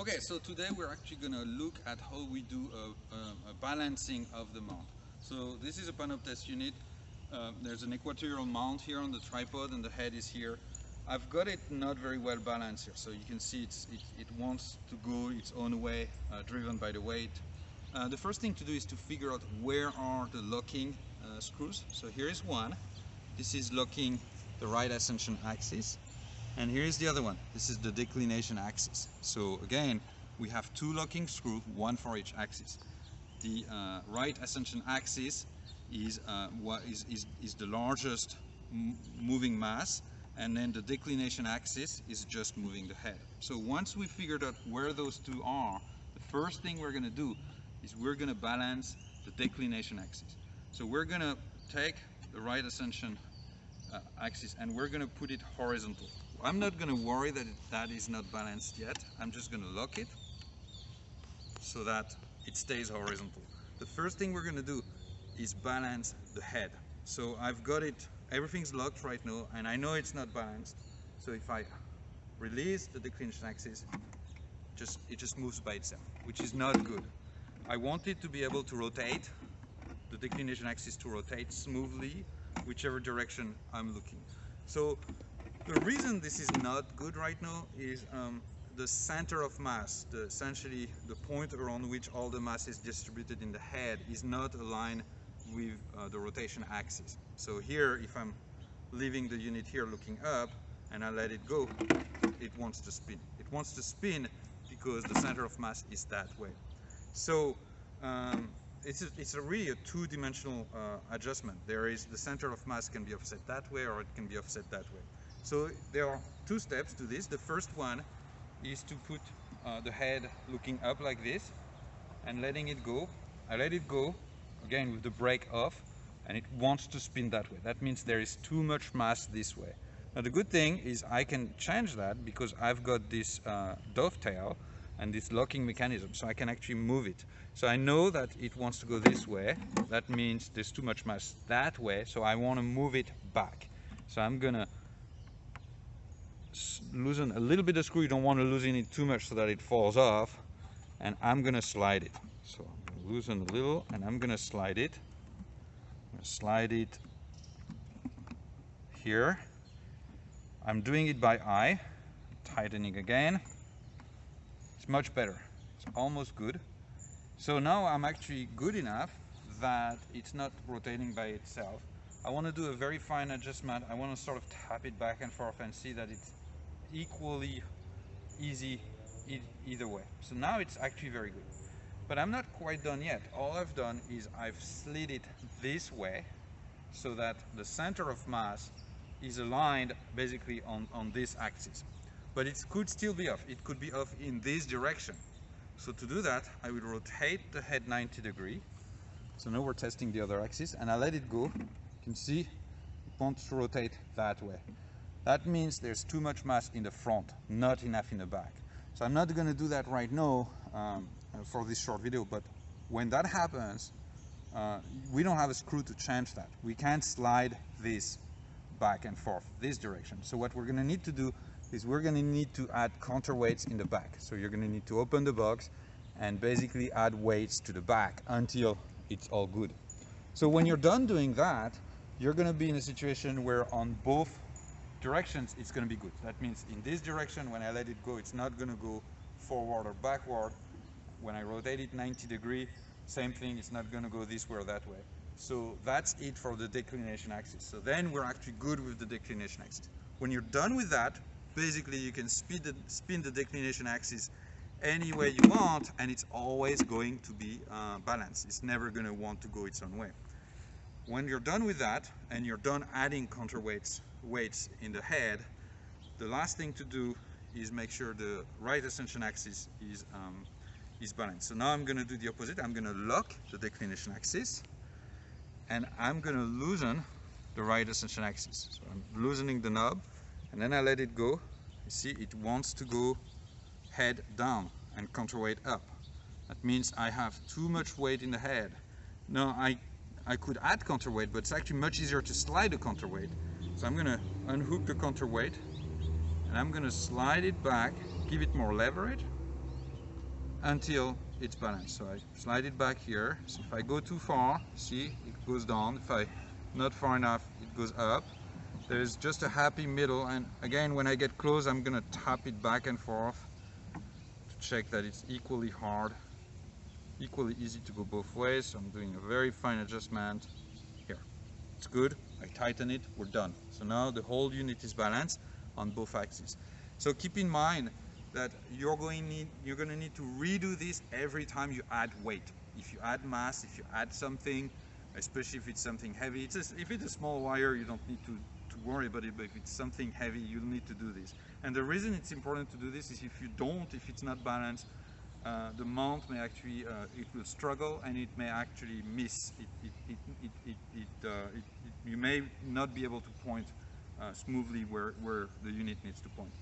Okay, so today we're actually going to look at how we do a, a, a, balancing of the mount. So this is a PANOPTES unit. Um, there's an equatorial mount here on the tripod and the head is here. I've got it not very well balanced here, so you can see it, it wants to go its own way, uh, driven by the weight. Uh, the first thing to do is to figure out where are the locking uh, screws. So here is one. This is locking the right ascension axis. And here is the other one. This is the declination axis. So again, we have two locking screws, one for each axis. The uh, right ascension axis is, uh, what is, is, is the largest moving mass and then the declination axis is just moving the head. So once we figured out where those two are, the first thing we're going to do is we're going to balance the declination axis. So we're going to take the right ascension uh, axis and we're going to put it horizontal. I'm not going to worry that it, that is not balanced yet. I'm just going to lock it so that it stays horizontal. The first thing we're going to do is balance the head. So I've got it, everything's locked right now and I know it's not balanced. So if I release the declination axis, just it just moves by itself, which is not good. I want it to be able to rotate, the declination axis to rotate smoothly, whichever direction I'm looking. So the reason this is not good right now is um, the center of mass, the, essentially the point around which all the mass is distributed in the head is not aligned with uh, the rotation axis. So here, if I'm leaving the unit here looking up and I let it go, it wants to spin. It wants to spin because the center of mass is that way. So um, it's, a, it's a really a two-dimensional uh, adjustment. There is the center of mass can be offset that way or it can be offset that way. So there are two steps to this. The first one is to put uh, the head looking up like this and letting it go. I let it go again with the brake off and it wants to spin that way. That means there is too much mass this way. Now the good thing is I can change that because I've got this uh, dovetail and this locking mechanism so I can actually move it. So I know that it wants to go this way. That means there's too much mass that way so I want to move it back. So I'm gonna loosen a little bit of screw. You don't want to loosen it too much so that it falls off. And I'm going to slide it. So I'm loosen a little and I'm going to slide it. slide it here. I'm doing it by eye. Tightening again. Much better. It's almost good. So now I'm actually good enough that it's not rotating by itself. I want to do a very fine adjustment. I want to sort of tap it back and forth and see that it's equally easy either way. So now it's actually very good. But I'm not quite done yet. All I've done is I've slid it this way so that the center of mass is aligned basically on, on this axis. But it could still be off. It could be off in this direction. So to do that, I will rotate the head 90 degree. So now we're testing the other axis and I let it go. You can see it wants to rotate that way. That means there's too much mass in the front, not enough in the back. So I'm not going to do that right now um, for this short video, but when that happens, uh, we don't have a screw to change that. We can't slide this back and forth, this direction. So what we're going to need to do is we're going to need to add counterweights in the back. So you're going to need to open the box and basically add weights to the back until it's all good. So when you're done doing that, you're going to be in a situation where on both directions it's going to be good. That means in this direction when I let it go it's not going to go forward or backward. When I rotate it 90 degree same thing it's not going to go this way or that way. So that's it for the declination axis. So then we're actually good with the declination axis. When you're done with that basically you can speed the, spin the declination axis any way you want and it's always going to be uh, balanced. It's never going to want to go its own way. When you're done with that and you're done adding counterweights weights in the head, the last thing to do is make sure the right ascension axis is, um, is balanced. So now I'm going to do the opposite. I'm going to lock the declination axis and I'm going to loosen the right ascension axis. So I'm loosening the knob and then I let it go. You see it wants to go head down and counterweight up. That means I have too much weight in the head. Now I, I could add counterweight but it's actually much easier to slide the counterweight so I'm to unhook the counterweight and I'm to slide it back, give it more leverage until it's balanced. So I slide it back here. So if I go too far, see, it goes down. If I not far enough, it goes up. There's just a happy middle. And again, when I get close, I'm gonna tap it back and forth to check that it's equally hard, equally easy to go both ways. So I'm doing a very fine adjustment here. It's good. I tighten it, we're done. So now the whole unit is balanced on both axes. So keep in mind that you're going need you're going to need to redo this every time you add weight. If you add mass, if you add something, especially if it's something heavy. It's a, if it's a small wire, you don't need to worry about it, but if it's something heavy, you'll need to do this. And the reason it's important to do this is if you don't, if it's not balanced, uh, the mount may actually, uh, it will struggle and it may actually miss. It, it, it, uh, you may not be able to point uh, smoothly where, where the unit needs to point.